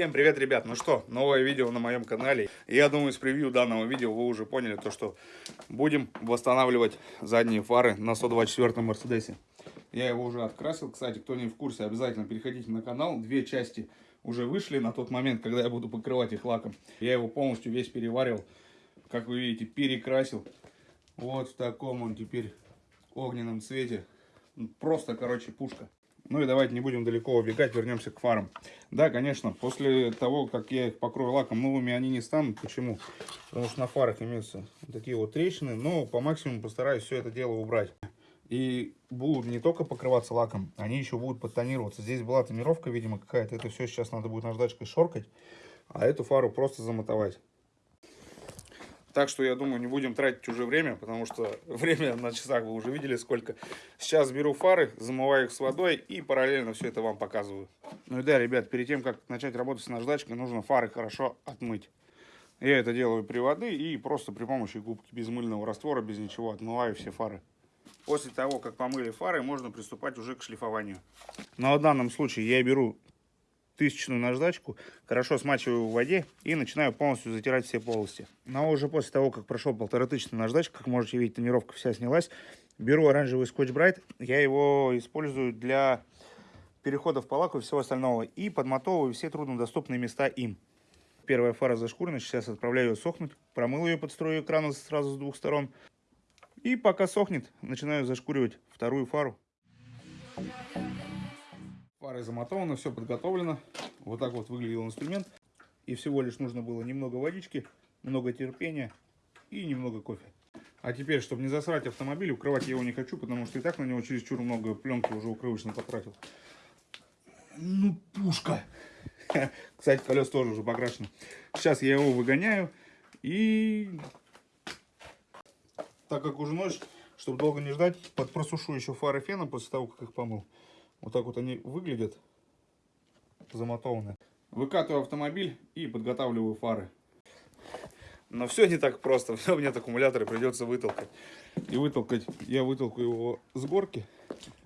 Всем привет, ребят! Ну что, новое видео на моем канале. Я думаю, с превью данного видео вы уже поняли то, что будем восстанавливать задние фары на 124 Мерседесе. Я его уже открасил. Кстати, кто не в курсе, обязательно переходите на канал. Две части уже вышли на тот момент, когда я буду покрывать их лаком. Я его полностью весь переварил. Как вы видите, перекрасил. Вот в таком он теперь огненном цвете. Просто, короче, пушка. Ну и давайте не будем далеко убегать, вернемся к фарам. Да, конечно, после того, как я их покрою лаком, новыми они не станут. Почему? Потому что на фарах имеются такие вот трещины, но по максимуму постараюсь все это дело убрать. И будут не только покрываться лаком, они еще будут подтонироваться. Здесь была тонировка, видимо, какая-то. Это все сейчас надо будет наждачкой шоркать, а эту фару просто замотовать. Так что, я думаю, не будем тратить уже время, потому что время на часах вы уже видели сколько. Сейчас беру фары, замываю их с водой и параллельно все это вам показываю. Ну и да, ребят, перед тем, как начать работать с наждачкой, нужно фары хорошо отмыть. Я это делаю при воде и просто при помощи губки без мыльного раствора, без ничего, отмываю все фары. После того, как помыли фары, можно приступать уже к шлифованию. Но в данном случае я беру тысячную наждачку, хорошо смачиваю в воде и начинаю полностью затирать все полости. Но уже после того, как прошел полторы тысячи наждачка, как можете видеть, тонировка вся снялась, беру оранжевый скотч Брайт, я его использую для переходов по лаку и всего остального, и подмотовываю все труднодоступные места им. Первая фара зашкурена, сейчас отправляю ее сохнуть, промыл ее под струю экрана сразу с двух сторон, и пока сохнет, начинаю зашкуривать вторую фару. Фары замотованы, все подготовлено. Вот так вот выглядел инструмент. И всего лишь нужно было немного водички, много терпения и немного кофе. А теперь, чтобы не засрать автомобиль, укрывать я его не хочу, потому что и так на него чересчур много пленки уже укрывочно потратил. Ну, пушка! Кстати, колес тоже уже покрашены. Сейчас я его выгоняю и... Так как уже ночь, чтобы долго не ждать, подпросушу еще фары феном после того, как их помыл. Вот так вот они выглядят, замотованы. Выкатываю автомобиль и подготавливаю фары. Но все не так просто. Все мне аккумуляторы придется вытолкать. И вытолкать, я вытолкаю его с горки,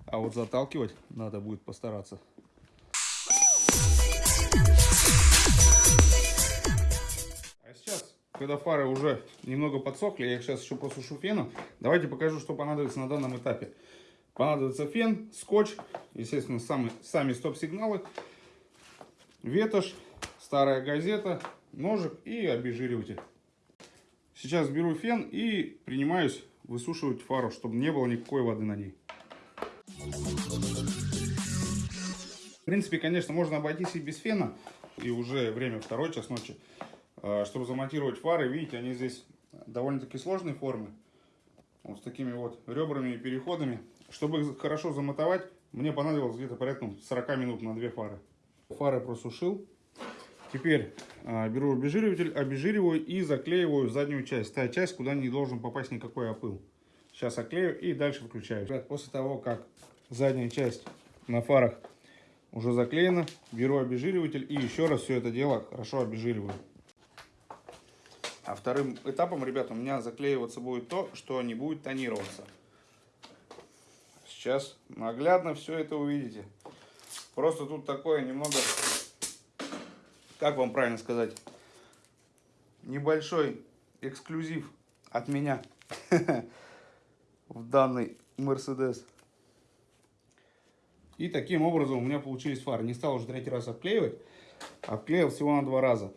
а вот заталкивать надо будет постараться. А сейчас, когда фары уже немного подсохли, я их сейчас еще просушу феном, давайте покажу, что понадобится на данном этапе. Понадобится фен, скотч, естественно, сами, сами стоп-сигналы, ветошь, старая газета, ножик и обезжириватель. Сейчас беру фен и принимаюсь высушивать фару, чтобы не было никакой воды на ней. В принципе, конечно, можно обойтись и без фена. И уже время второй час ночи. А, чтобы замонтировать фары, видите, они здесь довольно-таки сложной формы. Вот с такими вот ребрами и переходами. Чтобы их хорошо замотовать, мне понадобилось где-то порядка 40 минут на две фары. Фары просушил. Теперь э, беру обезжириватель, обезжириваю и заклеиваю заднюю часть. Та часть, куда не должен попасть никакой опыл. Сейчас оклею и дальше выключаю. После того, как задняя часть на фарах уже заклеена, беру обезжириватель и еще раз все это дело хорошо обезжириваю. А вторым этапом, ребята, у меня заклеиваться будет то, что не будет тонироваться. Сейчас наглядно все это увидите. Просто тут такое немного, как вам правильно сказать, небольшой эксклюзив от меня в данный Мерседес. И таким образом у меня получились фары. Не стал уже третий раз обклеивать. Обклеил всего на два раза.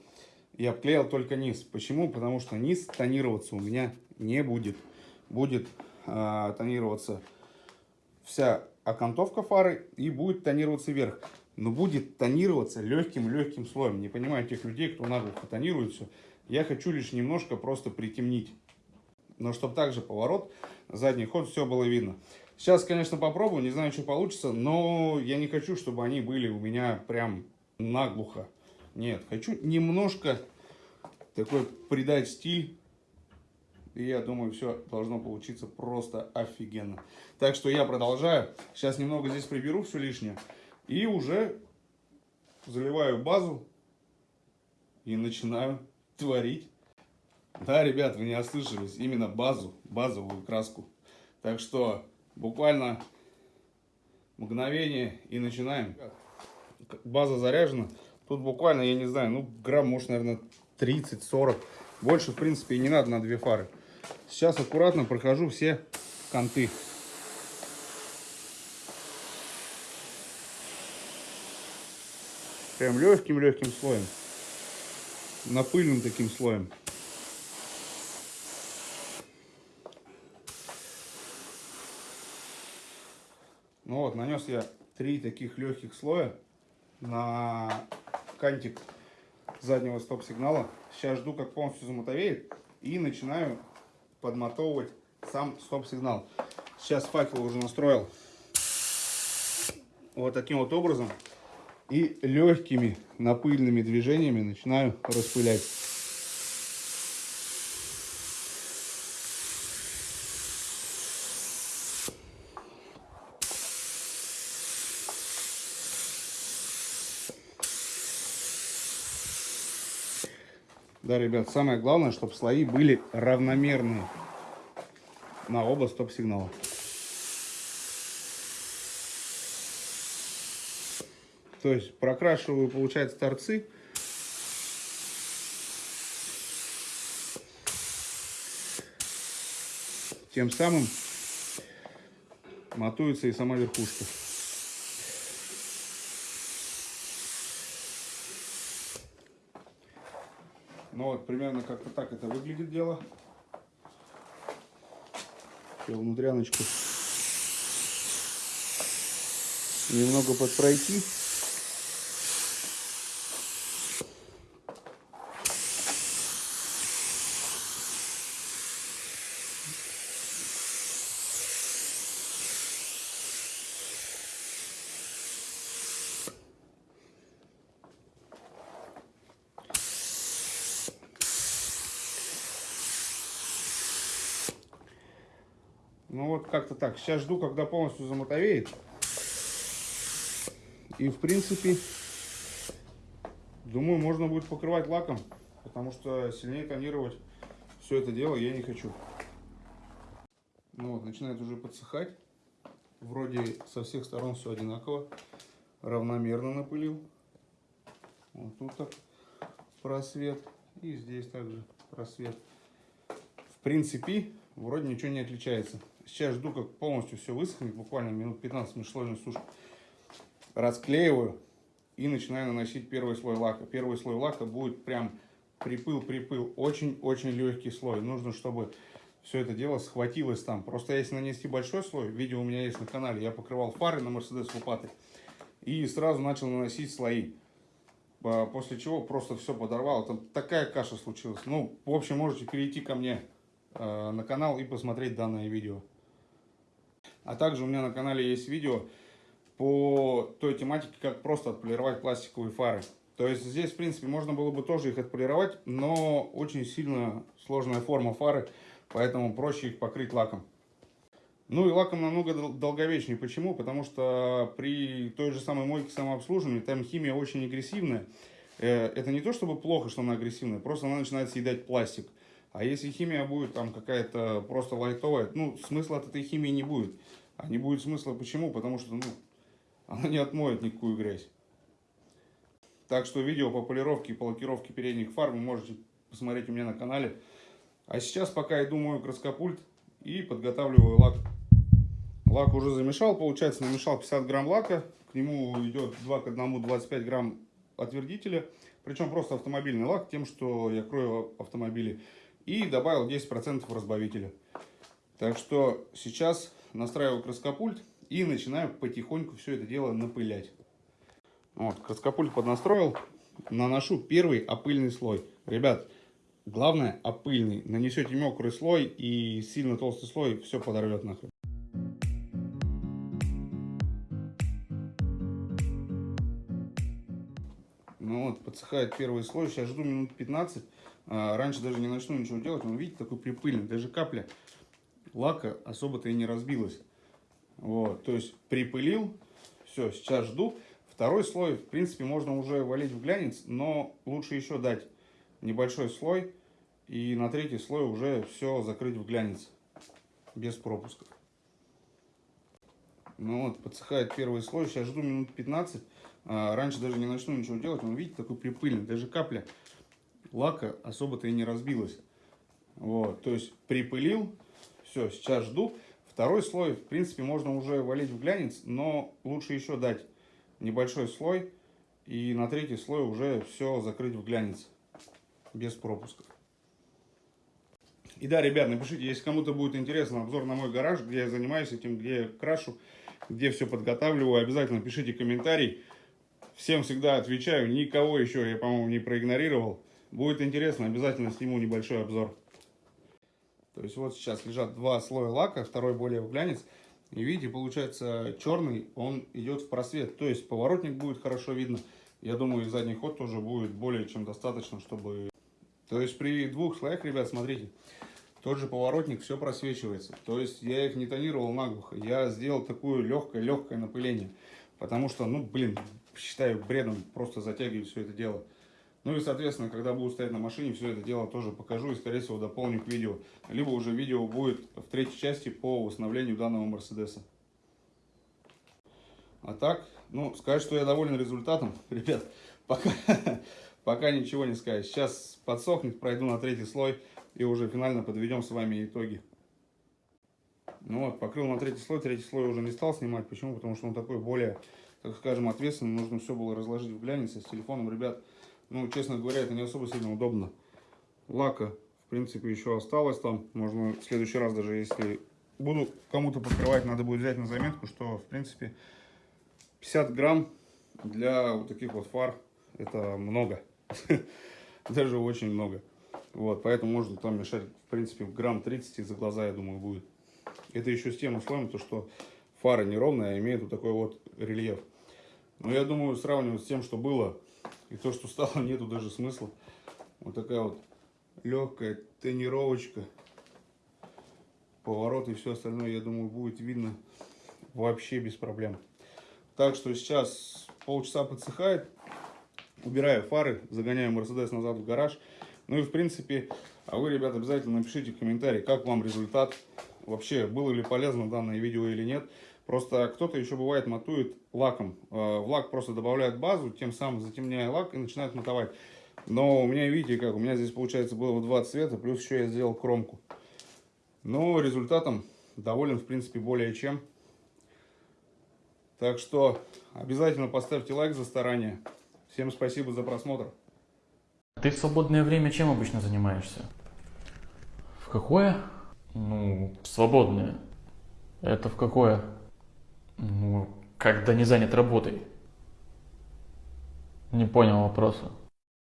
И обклеил только низ. Почему? Потому что низ тонироваться у меня не будет. Будет э, тонироваться вся окантовка фары и будет тонироваться вверх. Но будет тонироваться легким-легким слоем. Не понимаю тех людей, кто наглухо тонирует все. Я хочу лишь немножко просто притемнить. Но чтобы также поворот, задний ход, все было видно. Сейчас, конечно, попробую, не знаю, что получится, но я не хочу, чтобы они были у меня прям наглухо. Нет, хочу немножко такой придать стиль и я думаю, все должно получиться просто офигенно. Так что я продолжаю. Сейчас немного здесь приберу все лишнее. И уже заливаю базу. И начинаю творить. Да, ребят, вы не ослышались. Именно базу, базовую краску. Так что буквально мгновение и начинаем. База заряжена. Тут буквально, я не знаю, ну, грамм, может, наверное, 30-40. Больше, в принципе, и не надо на две фары. Сейчас аккуратно прохожу все конты. Прям легким-легким слоем. Напыльным таким слоем. Ну вот, нанес я три таких легких слоя на кантик заднего стоп-сигнала. Сейчас жду, как полностью замотовеет. И начинаю подмотовывать сам стоп-сигнал. Сейчас факел уже настроил вот таким вот образом. И легкими напыльными движениями начинаю распылять. Да, ребят, самое главное, чтобы слои были равномерные на оба стоп-сигнала. То есть прокрашиваю, получается, торцы. Тем самым матуется и сама верхушка. Ну вот, примерно как-то так это выглядит дело. Все, внутряночку немного подпройти. Ну вот как-то так. Сейчас жду, когда полностью замотовеет. И в принципе, думаю, можно будет покрывать лаком. Потому что сильнее тонировать все это дело я не хочу. Ну вот, начинает уже подсыхать. Вроде со всех сторон все одинаково. Равномерно напылил. Вот тут так просвет. И здесь также просвет. В принципе, вроде ничего не отличается. Сейчас жду, как полностью все высохнет, буквально минут 15 межслойной сушки. Расклеиваю и начинаю наносить первый слой лака. Первый слой лака будет прям припыл-припыл. Очень-очень легкий слой. Нужно, чтобы все это дело схватилось там. Просто если нанести большой слой, видео у меня есть на канале, я покрывал фары на Mercedes лопатой. И сразу начал наносить слои. А, после чего просто все подорвало. Там такая каша случилась. Ну, в общем, можете перейти ко мне э, на канал и посмотреть данное видео. А также у меня на канале есть видео по той тематике, как просто отполировать пластиковые фары. То есть здесь, в принципе, можно было бы тоже их отполировать, но очень сильно сложная форма фары, поэтому проще их покрыть лаком. Ну и лаком намного долговечнее. Почему? Потому что при той же самой мойке самообслуживания там химия очень агрессивная. Э, это не то чтобы плохо, что она агрессивная, просто она начинает съедать пластик. А если химия будет там какая-то просто лайтовая, ну, смысла от этой химии не будет. А не будет смысла почему? Потому что, ну, она не отмоет никакую грязь. Так что видео по полировке и по лакировке передних фар вы можете посмотреть у меня на канале. А сейчас пока иду мою краскопульт и подготавливаю лак. Лак уже замешал, получается намешал 50 грамм лака. К нему идет 2 к 1 25 грамм отвердителя. Причем просто автомобильный лак, тем, что я крою автомобили и добавил 10% разбавителя. Так что сейчас настраиваю краскопульт и начинаю потихоньку все это дело напылять. Вот, краскопульт поднастроил, наношу первый опыльный слой. Ребят, главное опыльный. Нанесете мокрый слой и сильно толстый слой, все подорвет нахрен. Подсыхает первый слой, сейчас жду минут 15 а, раньше даже не начну ничего делать, он, видите, такой припыльный, даже капля лака особо-то и не разбилась. Вот, то есть припылил, все, сейчас жду. Второй слой, в принципе, можно уже валить в глянец, но лучше еще дать небольшой слой. И на третий слой уже все закрыть в глянец, без пропусков. Ну вот, подсыхает первый слой. Сейчас жду минут 15. А, раньше даже не начну ничего делать. Он, видите, такой припыльный. Даже капля лака особо-то и не разбилась. Вот, то есть припылил. Все, сейчас жду. Второй слой, в принципе, можно уже валить в глянец, но лучше еще дать небольшой слой. И на третий слой уже все закрыть в глянец. Без пропусков. И да, ребят, напишите, если кому-то будет интересно обзор на мой гараж, где я занимаюсь этим, где я крашу, где все подготавливаю, обязательно пишите комментарий. Всем всегда отвечаю, никого еще я, по-моему, не проигнорировал. Будет интересно, обязательно сниму небольшой обзор. То есть вот сейчас лежат два слоя лака, второй более в глянец. И видите, получается черный, он идет в просвет. То есть поворотник будет хорошо видно. Я думаю, и задний ход тоже будет более чем достаточно, чтобы... То есть при двух слоях, ребят, смотрите, тот же поворотник, все просвечивается. То есть я их не тонировал наглухо. Я сделал такое легкое-легкое напыление. Потому что, ну, блин, считаю бредом просто затягивать все это дело. Ну и, соответственно, когда буду стоять на машине, все это дело тоже покажу и, скорее всего, дополню к видео. Либо уже видео будет в третьей части по восстановлению данного Мерседеса. А так, ну, сказать, что я доволен результатом, ребят, пока, пока ничего не сказать. Сейчас подсохнет, пройду на третий слой и уже финально подведем с вами итоги. Ну вот, покрыл на третий слой, третий слой уже не стал снимать. Почему? Потому что он такой более, так скажем, ответственный. Нужно все было разложить в глянец с телефоном, ребят. Ну, честно говоря, это не особо сильно удобно. Лака, в принципе, еще осталось там. Можно в следующий раз, даже если буду кому-то покрывать, надо будет взять на заметку, что, в принципе, 50 грамм для вот таких вот фар это много. Даже очень много. Вот, поэтому можно там мешать, в принципе, грамм 30 за глаза, я думаю, будет. Это еще с тем условием, то, что фара неровная, а имеет вот такой вот рельеф. Но я думаю, сравнивать с тем, что было, и то, что стало, нету даже смысла. Вот такая вот легкая тренировочка. Поворот и все остальное, я думаю, будет видно вообще без проблем. Так что сейчас полчаса подсыхает. Убираю фары, загоняю Мерседес назад в гараж. Ну и в принципе, а вы, ребята, обязательно напишите в комментарии, как вам результат. Вообще, было ли полезно данное видео или нет. Просто кто-то еще бывает матует лаком. Э, в лак просто добавляют базу, тем самым затемняя лак и начинают матовать. Но у меня, видите, как у меня здесь получается было два цвета, плюс еще я сделал кромку. Но результатом доволен, в принципе, более чем. Так что обязательно поставьте лайк за старание. Всем спасибо за просмотр. Ты в свободное время чем обычно занимаешься? В какое? Ну, свободное. Это в какое? Ну, когда не занят работой. Не понял вопроса.